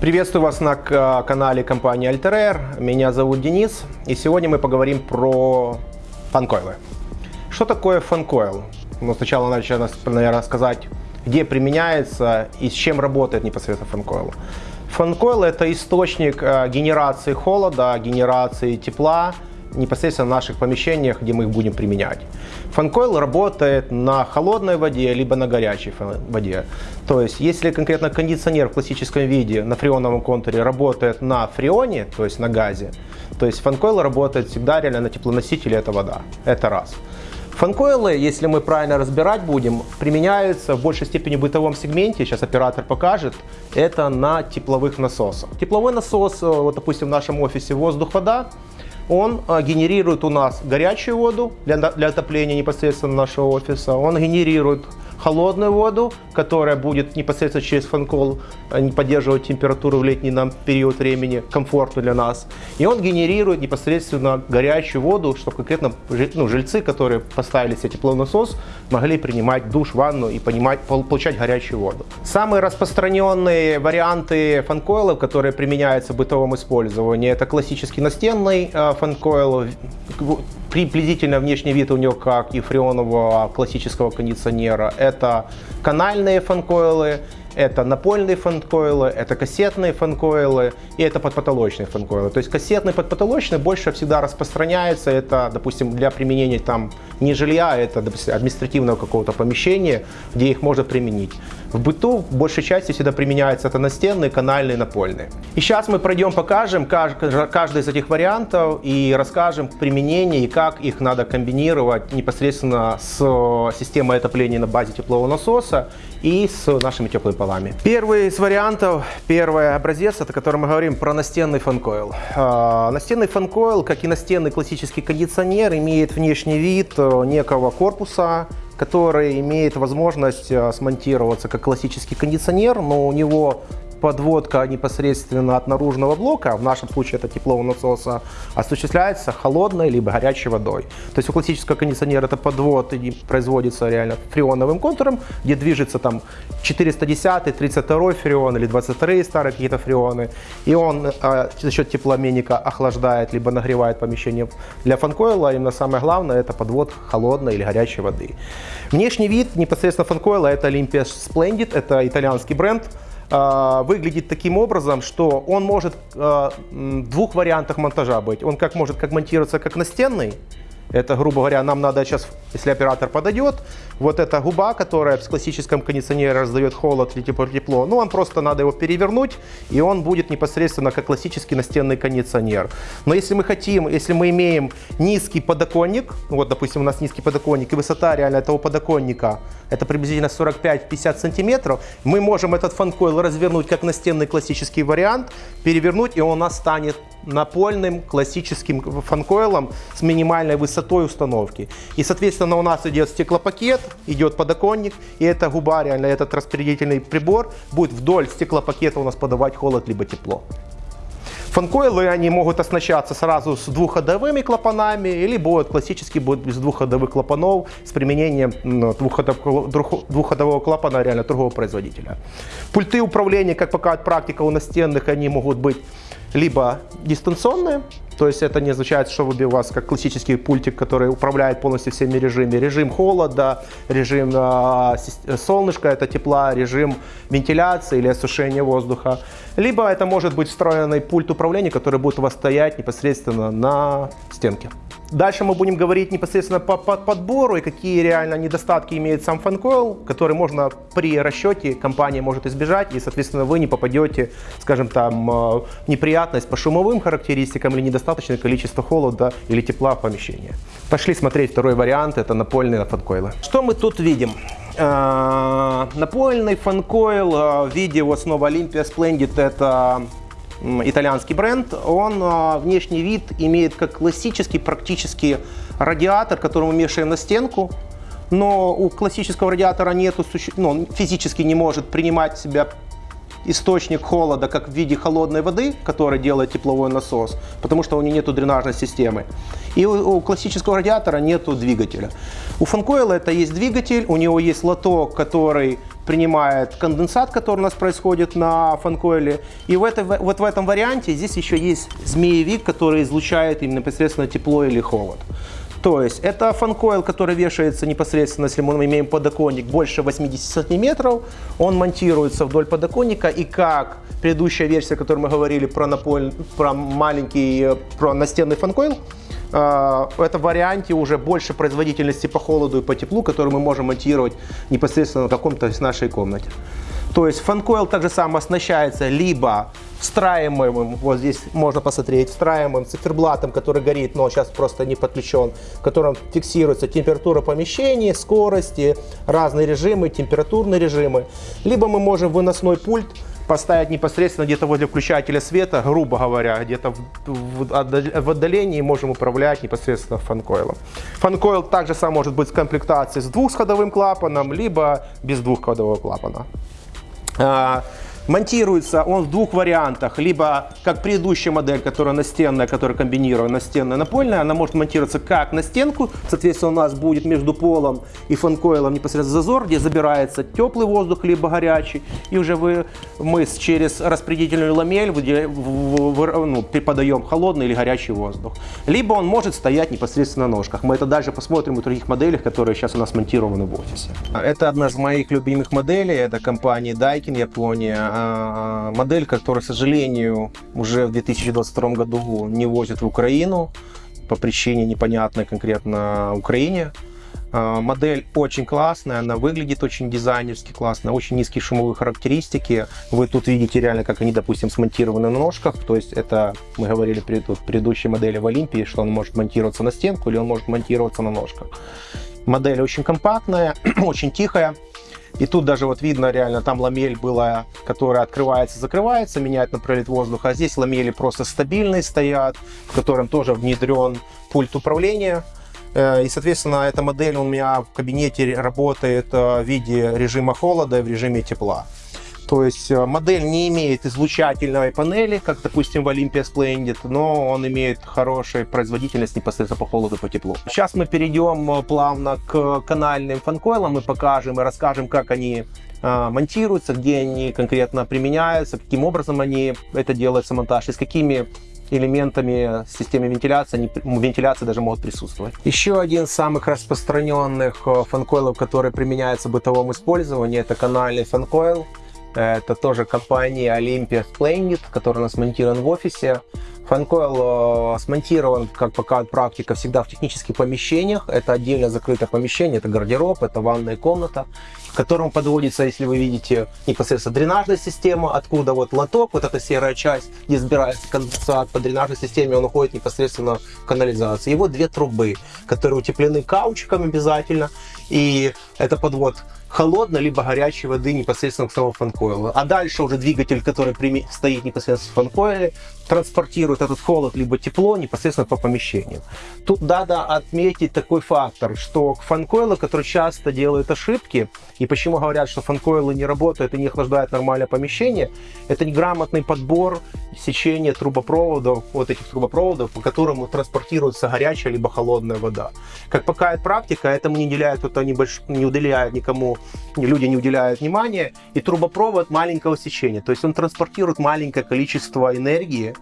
Приветствую вас на канале компании Alter Меня зовут Денис, и сегодня мы поговорим про фанкойлы. Что такое фанкойл? Ну, сначала надо, наверное, сказать, где применяется и с чем работает непосредственно фанкойл. Фанкойл – это источник э, генерации холода, генерации тепла, непосредственно в наших помещениях, где мы их будем применять. Фанкойл работает на холодной воде, либо на горячей воде. То есть, если конкретно кондиционер в классическом виде на фреоновом контуре работает на фреоне, то есть на газе, то есть фанкойл работает всегда реально на теплоносителе, это вода. Это раз. Фанкойлы, если мы правильно разбирать будем, применяются в большей степени в бытовом сегменте, сейчас оператор покажет, это на тепловых насосах. Тепловой насос, э, вот допустим в нашем офисе воздух-вода, он а, генерирует у нас горячую воду для, для отопления непосредственно нашего офиса, он генерирует холодную воду, которая будет непосредственно через фанкол а, поддерживать температуру в летний нам период времени, комфортно для нас. И он генерирует непосредственно горячую воду, чтобы конкретно ну, жильцы, которые поставили себе теплонасос, могли принимать душ, ванну и понимать, получать горячую воду. Самые распространенные варианты фанкойлов, которые применяются в бытовом использовании, это классический настенный э, фанкойл, приблизительно внешний вид у него как и фреонового классического кондиционера. Это канальные фанкойлы, это напольные фанкойлы, это кассетные фанкойлы и это подпотолочные фанкойлы. То есть кассетный подпотолочный больше всегда распространяется. Это, допустим, для применения там не жилья, это допустим, административного какого-то помещения, где их можно применить. В быту в большей части всегда применяется это настенные, канальные, напольные. И сейчас мы пройдем, покажем каждый из этих вариантов и расскажем применение и как их надо комбинировать непосредственно с системой отопления на базе теплового насоса и с нашими теплыми полами. Первый из вариантов, первый образец, это который мы говорим про настенный фанкойл. А, настенный фанкойл, как и настенный классический кондиционер, имеет внешний вид э, некого корпуса, который имеет возможность э, смонтироваться как классический кондиционер, но у него подводка непосредственно от наружного блока, в нашем случае это теплового насоса, осуществляется холодной либо горячей водой. То есть у классического кондиционера это подвод производится реально фреоновым контуром, где движется там 410, 32 фреон или 22 старые какие-то фреоны. И он э, за счет теплообменника охлаждает либо нагревает помещение. Для фанкойла именно самое главное это подвод холодной или горячей воды. Внешний вид непосредственно фанкойла это Olympia Splendid, это итальянский бренд. А, выглядит таким образом, что он может а, в двух вариантах монтажа быть. Он как может как монтироваться как настенный, это, грубо говоря, нам надо сейчас, если оператор подойдет, вот эта губа, которая в классическом кондиционере раздает холод или тепло, ну, вам просто надо его перевернуть, и он будет непосредственно как классический настенный кондиционер. Но если мы хотим, если мы имеем низкий подоконник, вот, допустим, у нас низкий подоконник, и высота реально этого подоконника, это приблизительно 45-50 сантиметров, мы можем этот фанкойл развернуть как настенный классический вариант, перевернуть, и он у нас станет напольным классическим фанкойлом с минимальной высотой установки. И, соответственно, у нас идет стеклопакет, идет подоконник, и эта губа, реально этот распределительный прибор будет вдоль стеклопакета у нас подавать холод либо тепло. Фанкойлы, они могут оснащаться сразу с двухходовыми клапанами, будут классически будут без двухходовых клапанов с применением двухходового, двухходового клапана реально другого производителя. Пульты управления, как показывает практика у настенных, они могут быть либо дистанционные, то есть это не означает, что вы у вас как классический пультик, который управляет полностью всеми режимами. Режим холода, режим э, солнышка, это тепла, режим вентиляции или осушения воздуха. Либо это может быть встроенный пульт управления, который будет у вас стоять непосредственно на стенке. Дальше мы будем говорить непосредственно по, по подбору и какие реально недостатки имеет сам фанкойл, который можно при расчете компания может избежать, и, соответственно, вы не попадете, скажем там, э, в неприятность по шумовым характеристикам или недостаточное количество холода или тепла в помещении. Пошли смотреть второй вариант, это напольные фанкойлы. Что мы тут видим? Э, напольный фанкойл э, в виде вот снова Olympia Splendid, это итальянский бренд, он а, внешний вид имеет как классический практически радиатор, который мы вешаем на стенку, но у классического радиатора нету, ну, он физически не может принимать себя источник холода как в виде холодной воды, который делает тепловой насос, потому что у него нет дренажной системы. И у, у классического радиатора нет двигателя. У фанкойла это есть двигатель, у него есть лоток, который принимает конденсат, который у нас происходит на фанкойле. И в это, вот в этом варианте здесь еще есть змеевик, который излучает им непосредственно тепло или холод. То есть это фанкойл, который вешается непосредственно, если мы имеем подоконник больше 80 сантиметров, он монтируется вдоль подоконника и как предыдущая версия, о которой мы говорили про, наполь, про маленький, про настенный фанкойл, э, это в варианте уже больше производительности по холоду и по теплу, который мы можем монтировать непосредственно на каком-то из нашей комнате. То есть фанкойл также само оснащается либо встраиваемым, вот здесь можно посмотреть, встраиваемым циферблатом, который горит, но сейчас просто не подключен, в котором фиксируется температура помещения, скорости, разные режимы, температурные режимы. Либо мы можем выносной пульт поставить непосредственно где-то возле включателя света, грубо говоря, где-то в, отдалении можем управлять непосредственно фанкойлом. Фанкойл также сам может быть в комплектации с двухсходовым клапаном, либо без двухходового клапана. Монтируется он в двух вариантах. Либо, как предыдущая модель, которая настенная, которая комбинирована настенная напольная, она может монтироваться как на стенку. Соответственно, у нас будет между полом и фанкоилом непосредственно зазор, где забирается теплый воздух, либо горячий. И уже вы, мы через распределительную ламель ну, преподаем холодный или горячий воздух. Либо он может стоять непосредственно на ножках. Мы это дальше посмотрим в других моделях, которые сейчас у нас монтированы в офисе. Это одна из моих любимых моделей. Это компания Daikin, Япония. А, модель, которая, к сожалению, уже в 2022 году не возят в Украину по причине непонятной конкретно Украине. А, модель очень классная, она выглядит очень дизайнерски классно, очень низкие шумовые характеристики. Вы тут видите реально, как они, допустим, смонтированы на ножках. То есть это, мы говорили в предыдущей модели в Олимпии, что он может монтироваться на стенку или он может монтироваться на ножках. Модель очень компактная, очень тихая. И тут даже вот видно реально, там ламель была, которая открывается, закрывается, меняет направление воздуха. А здесь ламели просто стабильные стоят, в котором тоже внедрен пульт управления. Э, и, соответственно, эта модель у меня в кабинете работает э, в виде режима холода и в режиме тепла. То есть э, модель не имеет излучательной панели, как, допустим, в Olympia Splendid, но он имеет хорошую производительность непосредственно по холоду, по теплу. Сейчас мы перейдем э, плавно к канальным фанкойлам и покажем и расскажем, как они э, монтируются, где они конкретно применяются, каким образом они это делается монтаж и с какими элементами системы вентиляции, они, вентиляции даже могут присутствовать. Еще один из самых распространенных фанкойлов, который применяется в бытовом использовании, это канальный фанкойл. Это тоже компания Olympia Splendid, которая у нас монтирован в офисе. Фанкойл э, смонтирован, как показывает практика, всегда в технических помещениях. Это отдельно закрытое помещение, это гардероб, это ванная комната, к которому подводится, если вы видите, непосредственно дренажная система, откуда вот лоток, вот эта серая часть, где сбирается конденсат по дренажной системе, он уходит непосредственно в канализацию. Вот две трубы, которые утеплены каучиком обязательно, и это подвод холодной либо горячей воды непосредственно к самому фанкоилу. А дальше уже двигатель, который стоит непосредственно в фанкоиле, транспортирует этот холод либо тепло непосредственно по помещению. Тут надо отметить такой фактор, что фанкоилы, которые часто делают ошибки, и почему говорят, что фанкоилы не работают и не охлаждают нормальное помещение, это неграмотный подбор сечения трубопроводов, вот этих трубопроводов, по которым транспортируется горячая либо холодная вода. Как показывает практика, этому не уделяют, кто-то не, больш... не уделяет никому, люди не уделяют внимания, и трубопровод маленького сечения, то есть он транспортирует маленькое количество энергии,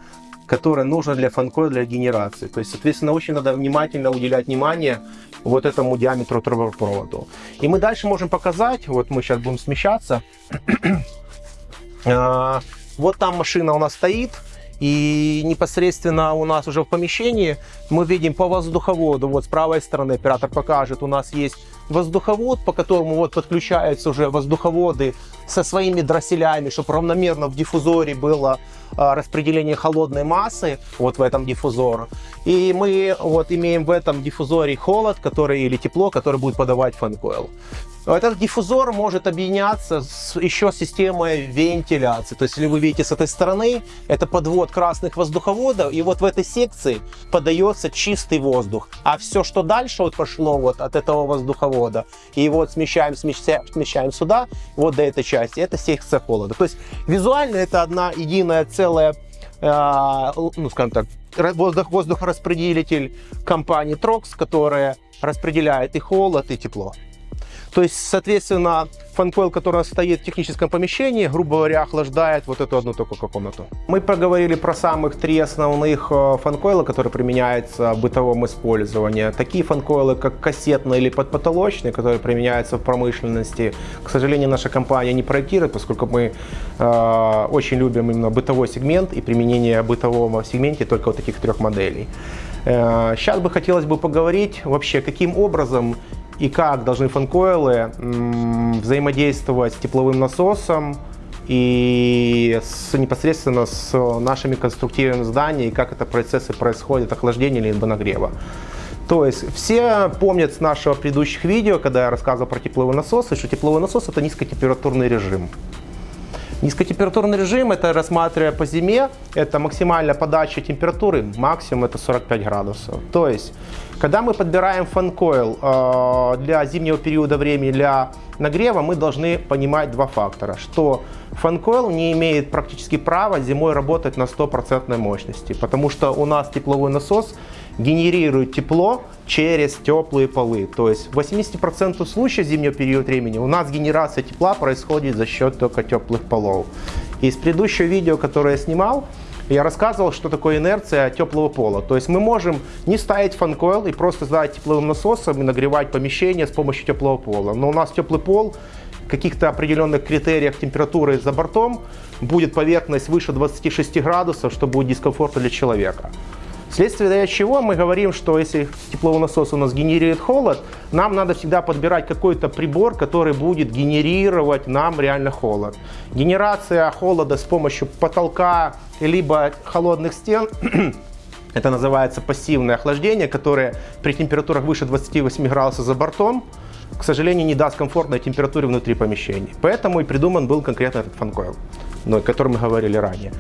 которое нужно для фанкоя, для генерации. То есть, соответственно, очень надо внимательно уделять внимание вот этому диаметру трубопроводу. И мы дальше можем показать, вот мы сейчас будем смещаться, а, вот там машина у нас стоит, и непосредственно у нас уже в помещении мы видим по воздуховоду, вот с правой стороны оператор покажет, у нас есть воздуховод, по которому вот подключаются уже воздуховоды со своими дросселями, чтобы равномерно в диффузоре было распределение холодной массы вот в этом диффузоре. И мы вот имеем в этом диффузоре холод, который или тепло, который будет подавать фанкойл. Этот диффузор может объединяться с еще системой вентиляции. То есть, если вы видите с этой стороны, это подвод красных воздуховодов, и вот в этой секции подается чистый воздух. А все, что дальше вот пошло вот от этого воздуховода, и вот смещаем, смещаем, смещаем сюда, вот до этой части, это секция холода. То есть, визуально это одна единая целая, э, ну, скажем так, воздух, воздухораспределитель компании Trox, которая распределяет и холод, и тепло. То есть, соответственно, фанкойл, который стоит в техническом помещении, грубо говоря, охлаждает вот эту одну только комнату. Мы поговорили про самых три основных э, фанкойла, которые применяются в бытовом использовании. Такие фанкойлы, как кассетные или подпотолочные, которые применяются в промышленности. К сожалению, наша компания не проектирует, поскольку мы э, очень любим именно бытовой сегмент и применение бытового сегменте только вот таких трех моделей. Э, сейчас бы хотелось бы поговорить вообще, каким образом и как должны фанкойлы взаимодействовать с тепловым насосом и с, непосредственно с нашими конструктивами здания, и как это процессы происходят, охлаждения либо нагрева. То есть все помнят с нашего предыдущих видео, когда я рассказывал про тепловой насос, что тепловой насос это низкотемпературный режим. Низкотемпературный режим, это рассматривая по зиме, это максимальная подача температуры, максимум это 45 градусов. То есть, когда мы подбираем фанкойл э, для зимнего периода времени, для нагрева, мы должны понимать два фактора. Что фанкойл не имеет практически права зимой работать на 100% мощности, потому что у нас тепловой насос генерирует тепло через теплые полы. То есть в 80% случаев зимнего периода времени у нас генерация тепла происходит за счет только теплых полов. Из предыдущего видео, которое я снимал, я рассказывал, что такое инерция теплого пола. То есть мы можем не ставить фанкойл и просто сдать тепловым насосом и нагревать помещение с помощью теплого пола. Но у нас теплый пол каких-то определенных критериях температуры за бортом будет поверхность выше 26 градусов, что будет дискомфортно для человека. Вследствие чего мы говорим, что если тепловой насос у нас генерирует холод, нам надо всегда подбирать какой-то прибор, который будет генерировать нам реально холод. Генерация холода с помощью потолка либо холодных стен это называется пассивное охлаждение, которое при температурах выше 28 градусов за бортом, к сожалению, не даст комфортной температуре внутри помещений. Поэтому и придуман был конкретно этот фанкойл, о котором мы говорили ранее.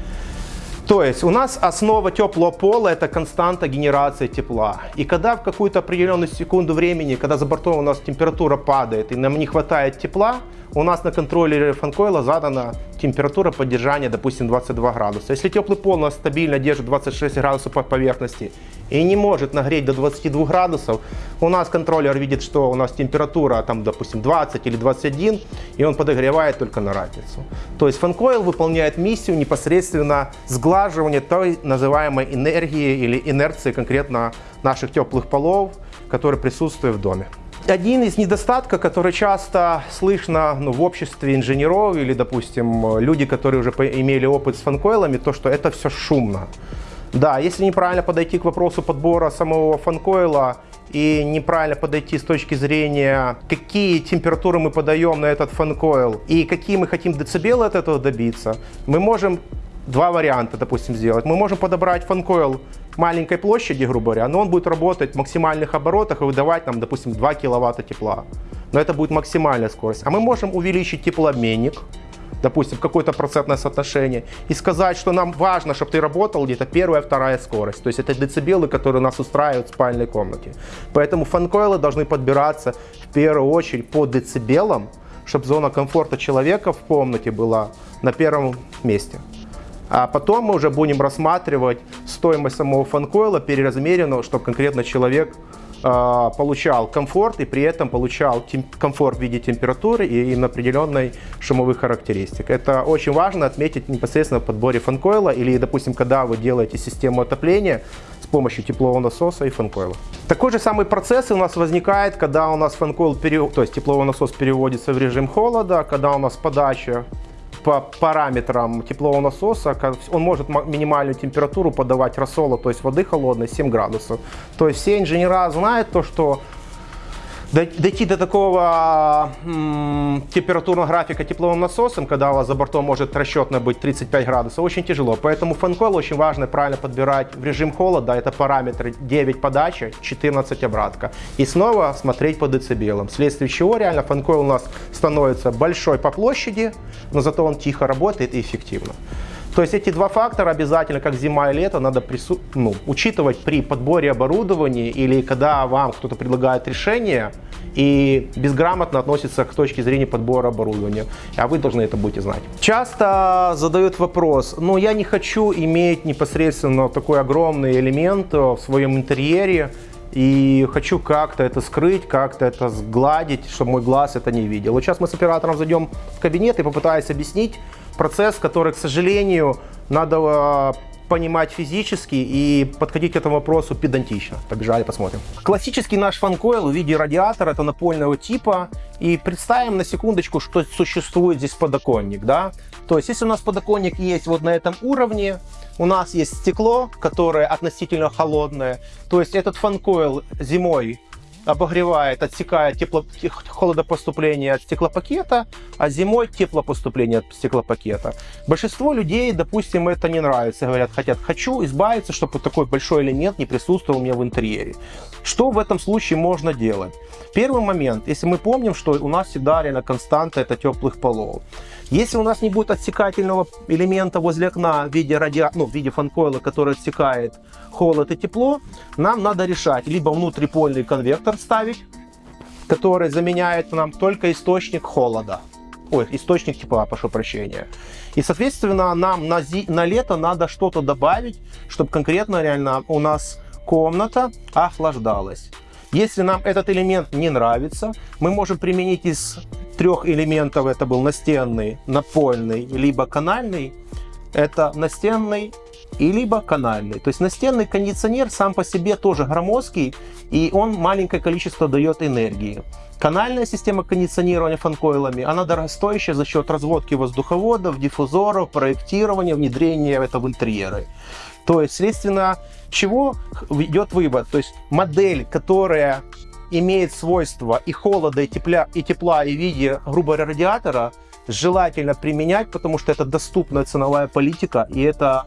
То есть у нас основа теплого пола это константа генерации тепла. И когда в какую-то определенную секунду времени, когда за бортом у нас температура падает и нам не хватает тепла, у нас на контроллере фанкойла задана температура поддержания, допустим, 22 градуса. Если теплый пол у нас стабильно держит 26 градусов по поверхности и не может нагреть до 22 градусов, у нас контроллер видит, что у нас температура, там, допустим, 20 или 21, и он подогревает только на разницу. То есть фанкойл выполняет миссию непосредственно сглаживания той называемой энергии или инерции конкретно наших теплых полов, которые присутствуют в доме один из недостатков, который часто слышно ну, в обществе инженеров или, допустим, люди, которые уже имели опыт с фанкойлами, то, что это все шумно. Да, если неправильно подойти к вопросу подбора самого фанкойла и неправильно подойти с точки зрения, какие температуры мы подаем на этот фанкойл и какие мы хотим децибелы от этого добиться, мы можем два варианта, допустим, сделать. Мы можем подобрать фанкойл маленькой площади, грубо говоря, но он будет работать в максимальных оборотах и выдавать нам, допустим, 2 киловатта тепла. Но это будет максимальная скорость. А мы можем увеличить теплообменник, допустим, какое-то процентное соотношение, и сказать, что нам важно, чтобы ты работал где-то первая, вторая скорость. То есть это децибелы, которые нас устраивают в спальной комнате. Поэтому фанкойлы должны подбираться в первую очередь по децибелам, чтобы зона комфорта человека в комнате была на первом месте. А потом мы уже будем рассматривать стоимость самого фанкойла переразмеренного, чтобы конкретно человек э, получал комфорт и при этом получал комфорт в виде температуры и на определенной шумовых характеристик. Это очень важно отметить непосредственно в подборе фанкойла или, допустим, когда вы делаете систему отопления с помощью теплового насоса и фанкойла. Такой же самый процесс у нас возникает, когда у нас фанкойл, то есть тепловой насос переводится в режим холода, когда у нас подача по параметрам теплового насоса, он может минимальную температуру подавать рассола, то есть воды холодной 7 градусов. То есть все инженера знают то, что Дойти до такого температурного графика тепловым насосом, когда у вас за бортом может расчетно быть 35 градусов, очень тяжело. Поэтому фанкойл очень важно правильно подбирать в режим холода. Это параметры 9 подача, 14 обратка. И снова смотреть по децибелам. Вследствие чего реально фанкойл у нас становится большой по площади, но зато он тихо работает и эффективно. То есть эти два фактора обязательно, как зима и лето, надо прису... ну, учитывать при подборе оборудования или когда вам кто-то предлагает решение и безграмотно относится к точке зрения подбора оборудования. А вы должны это будете знать. Часто задают вопрос, ну я не хочу иметь непосредственно такой огромный элемент в своем интерьере, и хочу как-то это скрыть, как-то это сгладить, чтобы мой глаз это не видел. Вот сейчас мы с оператором зайдем в кабинет и попытаюсь объяснить, процесс, который, к сожалению, надо а, понимать физически и подходить к этому вопросу педантично. Побежали, посмотрим. Классический наш фанкойл в виде радиатора, это напольного типа. И представим на секундочку, что существует здесь подоконник. Да? То есть, если у нас подоконник есть вот на этом уровне, у нас есть стекло, которое относительно холодное. То есть, этот фанкойл зимой обогревает, отсекает тепло, холодопоступление от стеклопакета, а зимой теплопоступление от стеклопакета. Большинство людей, допустим, это не нравится. Говорят, хотят, хочу избавиться, чтобы вот такой большой элемент не присутствовал у меня в интерьере. Что в этом случае можно делать? Первый момент, если мы помним, что у нас всегда реально константа это теплых полов. Если у нас не будет отсекательного элемента возле окна в виде, радиа... ну, в виде фанкойла, который отсекает холод и тепло, нам надо решать либо внутрипольный конвектор ставить, который заменяет нам только источник холода. Ой, источник тепла, прошу прощения. И, соответственно, нам на, зи... на лето надо что-то добавить, чтобы конкретно реально у нас комната охлаждалась. Если нам этот элемент не нравится, мы можем применить из трех элементов, это был настенный, напольный, либо канальный, это настенный и либо канальный. То есть настенный кондиционер сам по себе тоже громоздкий, и он маленькое количество дает энергии. Канальная система кондиционирования фанкойлами, она дорогостоящая за счет разводки воздуховодов, диффузоров, проектирования, внедрения это в интерьеры. То есть, следственно, чего идет вывод? То есть модель, которая имеет свойства и холода, и тепла, и тепла, и в виде, грубо говоря, радиатора, желательно применять, потому что это доступная ценовая политика, и это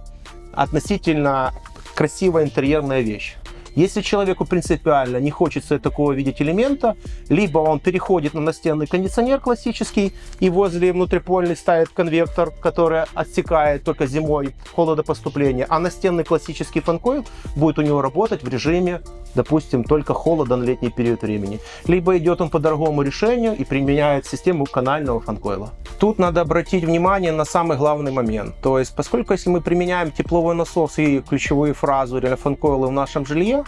относительно красивая интерьерная вещь. Если человеку принципиально не хочется такого видеть элемента, либо он переходит на настенный кондиционер классический и возле внутрипольный ставит конвектор, который отсекает только зимой холодопоступление, а настенный классический фанкойл будет у него работать в режиме, допустим, только холода на летний период времени. Либо идет он по дорогому решению и применяет систему канального фанкойла. Тут надо обратить внимание на самый главный момент. То есть, поскольку если мы применяем тепловой насос и ключевую фразу или фанкойлы в нашем жилье,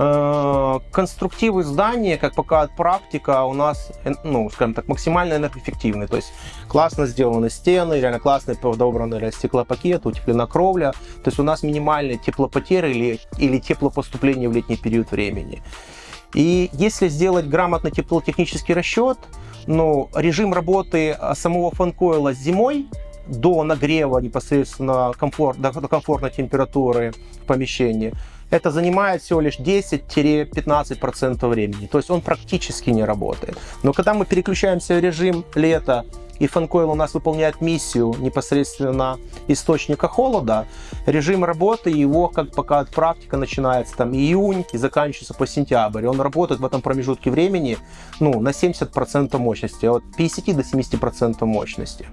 Э, конструктивы здания, как показывает практика, у нас, э, ну, скажем так, максимально энергоэффективны. То есть классно сделаны стены, реально классно подобраны стеклопакет, утеплена кровля. То есть у нас минимальные теплопотери или, или теплопоступление в летний период времени. И если сделать грамотный теплотехнический расчет, ну, режим работы самого фанкойла зимой до нагрева непосредственно комфорт, до комфортной температуры в помещении – это занимает всего лишь 10-15% времени. То есть он практически не работает. Но когда мы переключаемся в режим лета, и фанкойл у нас выполняет миссию непосредственно источника холода, режим работы его, как пока практика начинается там июнь и заканчивается по сентябрь. Он работает в этом промежутке времени ну, на 70% мощности, от 50 до 70% мощности.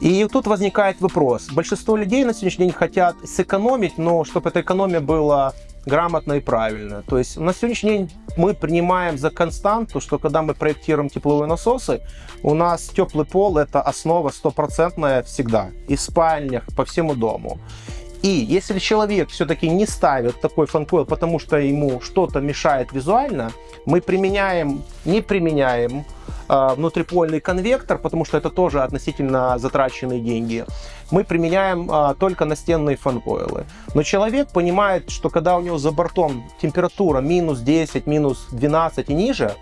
И тут возникает вопрос. Большинство людей на сегодняшний день хотят сэкономить, но чтобы эта экономия была грамотно и правильно. То есть на сегодняшний день мы принимаем за константу, что когда мы проектируем тепловые насосы, у нас теплый пол это основа стопроцентная всегда. И в спальнях, по всему дому. И если человек все-таки не ставит такой фанкойл, потому что ему что-то мешает визуально, мы применяем, не применяем внутрипольный конвектор, потому что это тоже относительно затраченные деньги. Мы применяем э, только настенные фанкойлы. Но человек понимает, что когда у него за бортом температура минус 10, минус 12 и ниже,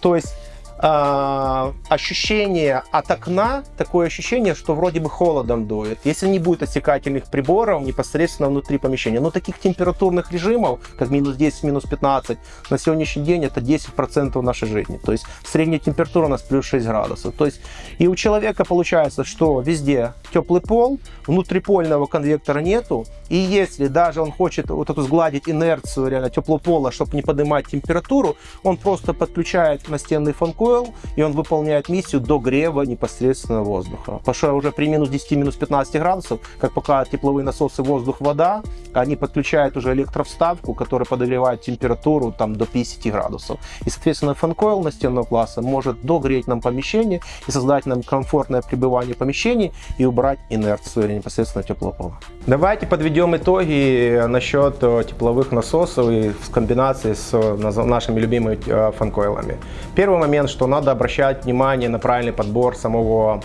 то есть а, ощущение от окна, такое ощущение, что вроде бы холодом дует. Если не будет отсекательных приборов непосредственно внутри помещения. Но таких температурных режимов, как минус 10, минус 15, на сегодняшний день это 10% нашей жизни. То есть средняя температура у нас плюс 6 градусов. То есть и у человека получается, что везде теплый пол, внутрипольного конвектора нету. И если даже он хочет вот эту сгладить инерцию реально теплого пола, чтобы не поднимать температуру, он просто подключает настенный фан-койл, и он выполняет миссию догрева непосредственно воздуха. Потому что уже при минус 10, минус 15 градусов, как показывают тепловые насосы воздух-вода, они подключают уже электровставку, которая подогревает температуру там, до 50 градусов. И, соответственно, фан-койл настенного класса может догреть нам помещение и создать нам комфортное пребывание в помещении и убрать инерцию или непосредственно теплого пола. Давайте подведем итоги насчет э, тепловых насосов и в комбинации с э, нашими любимыми э, фанкойлами. Первый момент, что надо обращать внимание на правильный подбор самого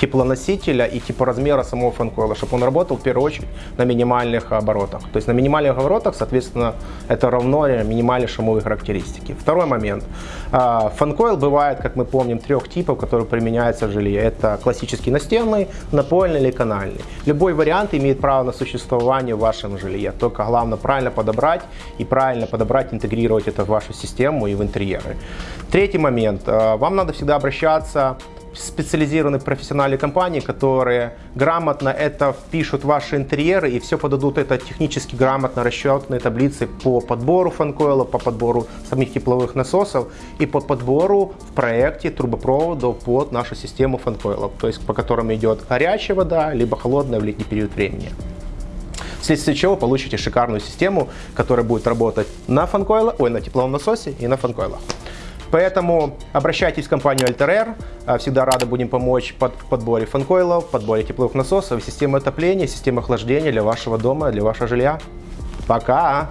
теплоносителя и типа размера самого фанкойла, чтобы он работал в первую очередь на минимальных оборотах. То есть на минимальных оборотах, соответственно, это равно минимальной шумовой характеристики. Второй момент. А, фанкойл бывает, как мы помним, трех типов, которые применяются в жилье. Это классический настенный, напольный или канальный. Любой вариант имеет право на существование в вашем жилье. Только главное правильно подобрать и правильно подобрать, интегрировать это в вашу систему и в интерьеры. Третий момент. А, вам надо всегда обращаться специализированные профессиональные компании, которые грамотно это впишут в ваши интерьеры и все подадут это технически грамотно расчетные таблицы по подбору фанкойла, по подбору самих тепловых насосов и по подбору в проекте трубопроводов под нашу систему фанкойлов, то есть по которым идет горячая вода, либо холодная в летний период времени вследствие чего получите шикарную систему, которая будет работать на фанкойлах, ой, на тепловом насосе и на фанкойлах. Поэтому обращайтесь в компанию Alter Air. Всегда рады будем помочь под подборе фанкойлов, подборе тепловых насосов, системы отопления, системы охлаждения для вашего дома, для вашего жилья. Пока!